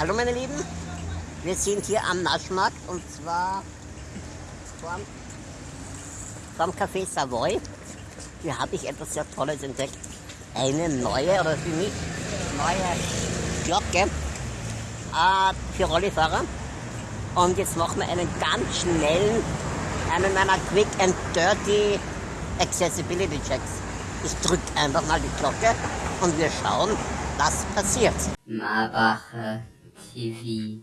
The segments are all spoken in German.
Hallo meine Lieben, wir sind hier am Naschmarkt und zwar vorm, vorm Café Savoy. Hier habe ich etwas sehr Tolles entdeckt. Eine neue, oder für mich neue Glocke äh, für Rollifahrer. Und jetzt machen wir einen ganz schnellen, einen meiner Quick and Dirty Accessibility Checks. Ich drücke einfach mal die Glocke und wir schauen, was passiert. Marbacher TV.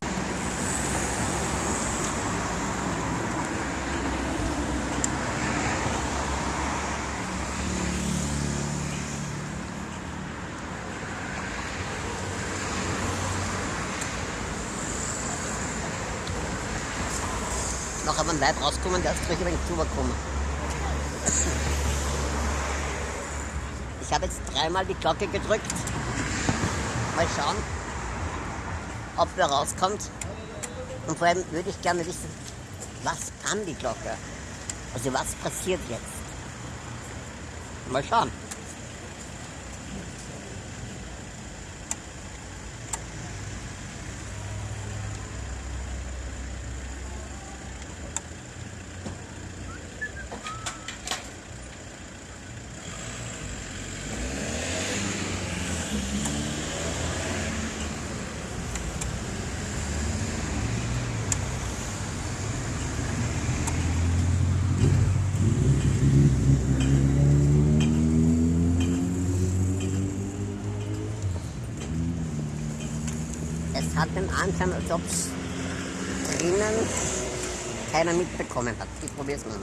Noch einmal Leib rauskommen, der ist durch ein wenig drüberkommen. Ich habe jetzt dreimal die Glocke gedrückt. Mal schauen, ob wer rauskommt. Und vor allem würde ich gerne wissen, was kann die Glocke? Also was passiert jetzt? Mal schauen. Es hat den Anschein, als ob es drinnen keiner mitbekommen hat. Ich probiere es mal.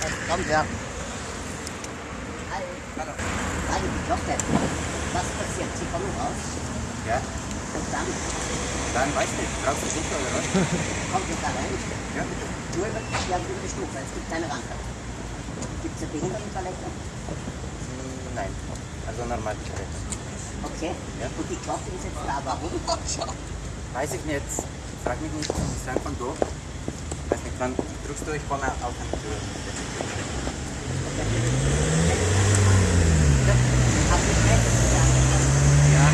Es kommt ja. Hallo. Die Glocke. Was passiert? Sie kommen raus Ja, und dann dann weiß nicht. Brauchst du sicher oder was? kommt ihr da rein. Ja, bitte. Nur über, ja, über die Stufe. Es gibt keine Rampe. Gibt es eine Behindertentoilette? Hm, Nein. Also normal direkt. Okay. Ja. Und die Glocke ist jetzt da. Warum? Weiß ich nicht. Frag mich nicht. Ich sag von da. Weiß nicht, wann drückst du, ich komme auf eine Tür. Hast du recht? Ja. Ja.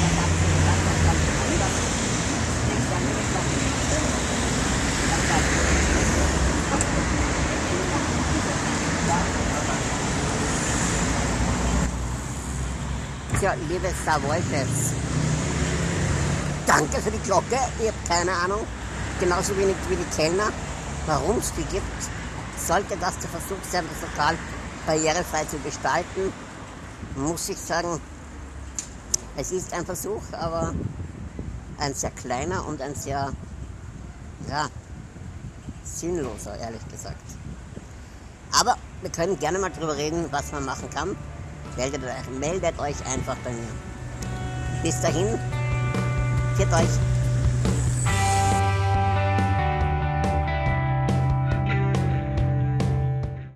Was habt ihr gesagt? Was kommt anders? Nichts anderes noch nicht. Was sagt ihr? Tja, liebe Savoy-Chefs, danke für die Glocke. Ich habe keine Ahnung, genauso wenig wie die Kellner, warum es die gibt. Sollte das der Versuch sein, das Lokal barrierefrei zu gestalten, muss ich sagen, es ist ein Versuch, aber ein sehr kleiner und ein sehr, ja, sinnloser, ehrlich gesagt. Aber wir können gerne mal drüber reden, was man machen kann. Meldet euch, meldet euch einfach bei mir. Bis dahin, Viert euch.